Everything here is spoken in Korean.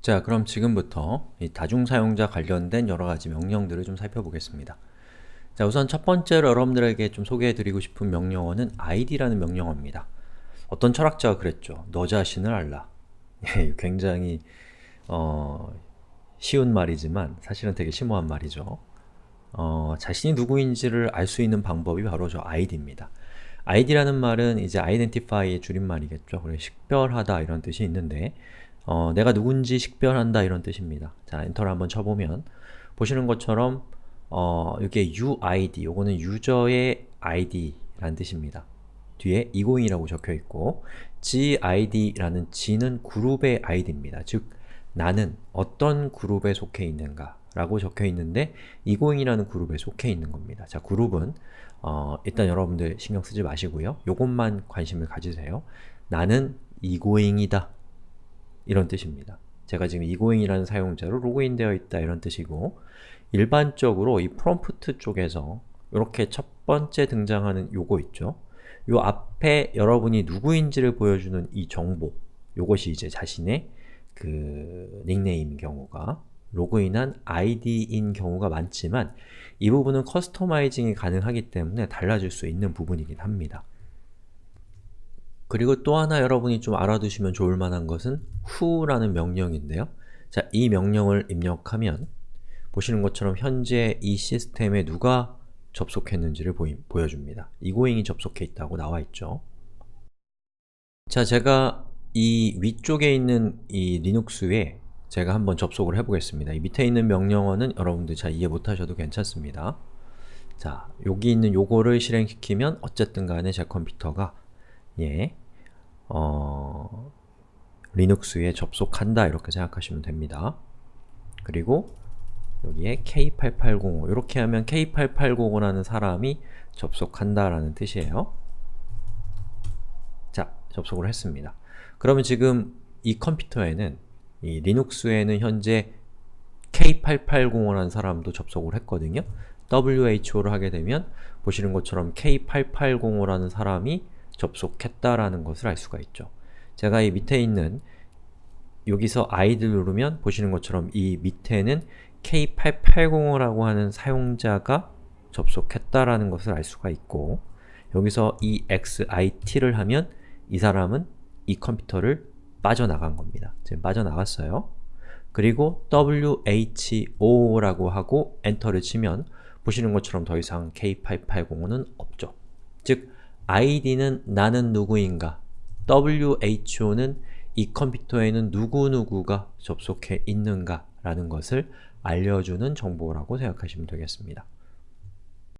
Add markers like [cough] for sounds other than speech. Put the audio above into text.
자, 그럼 지금부터 이 다중사용자 관련된 여러가지 명령들을 좀 살펴보겠습니다. 자, 우선 첫 번째로 여러분들에게 좀 소개해드리고 싶은 명령어는 id라는 명령어입니다. 어떤 철학자가 그랬죠. 너 자신을 알라. [laughs] 예, 굉장히 어, 쉬운 말이지만 사실은 되게 심오한 말이죠. 어, 자신이 누구인지를 알 수 있는 방법이 바로 저 id입니다. id라는 말은 이제 identify의 줄임말이겠죠. 그래 식별하다 이런 뜻이 있는데 어, 내가 누군지 식별한다 이런 뜻입니다. 자, 엔터를 한번 쳐보면 보시는 것처럼 어, 이게 uid, 요거는 유저의 id라는 뜻입니다. 뒤에 20이라고 적혀있고 gid라는 g는 그룹의 id입니다. 즉, 나는 어떤 그룹에 속해 있는가 라고 적혀있는데 20이라는 그룹에 속해 있는 겁니다. 자, 그룹은 어, 일단 여러분들 신경 쓰지 마시고요. 요것만 관심을 가지세요. 나는 이고잉이다 이런 뜻입니다. 제가 지금 이고잉이라는 사용자로 로그인되어 있다 이런 뜻이고 일반적으로 이 프롬프트 쪽에서 이렇게 첫 번째 등장하는 요거 있죠? 요 앞에 여러분이 누구인지를 보여주는 이 정보 요것이 이제 자신의 그 닉네임인 경우가 로그인한 아이디인 경우가 많지만 이 부분은 customizing이 가능하기 때문에 달라질 수 있는 부분이긴 합니다. 그리고 또 하나 여러분이 좀 알아두시면 좋을 만한 것은 who라는 명령인데요. 자, 이 명령을 입력하면 보시는 것처럼 현재 이 시스템에 누가 접속했는지를 보이, 보여줍니다. 이고잉이 접속해 있다고 나와 있죠. 자, 제가 이 위쪽에 있는 이 리눅스에 제가 한번 접속을 해보겠습니다. 이 밑에 있는 명령어는 여러분들 잘 이해 못하셔도 괜찮습니다. 자, 여기 있는 요거를 실행시키면 어쨌든 간에 제 컴퓨터가 예, 어, 리눅스에 접속한다 이렇게 생각하시면 됩니다. 그리고 여기에 K8805 이렇게 하면 K8805라는 사람이 접속한다라는 뜻이에요. 자, 접속을 했습니다. 그러면 지금 이 컴퓨터에는 이 리눅스에는 현재 K8805라는 사람도 접속을 했거든요. WHO를 하게 되면 보시는 것처럼 K8805라는 사람이 접속했다라는 것을 알 수가 있죠. 제가 이 밑에 있는 여기서 id를 누르면 보시는 것처럼 이 밑에는 K8805라고 하는 사용자가 접속했다라는 것을 알 수가 있고 여기서 EXIT를 하면 이 사람은 이 컴퓨터를 빠져나간 겁니다. 지금 빠져나갔어요. 그리고 WHO라고 하고 엔터를 치면 보시는 것처럼 더 이상 K8805는 없죠. 즉, id는 나는 누구인가 who는 이 컴퓨터에는 누구누구가 접속해 있는가 라는 것을 알려주는 정보라고 생각하시면 되겠습니다.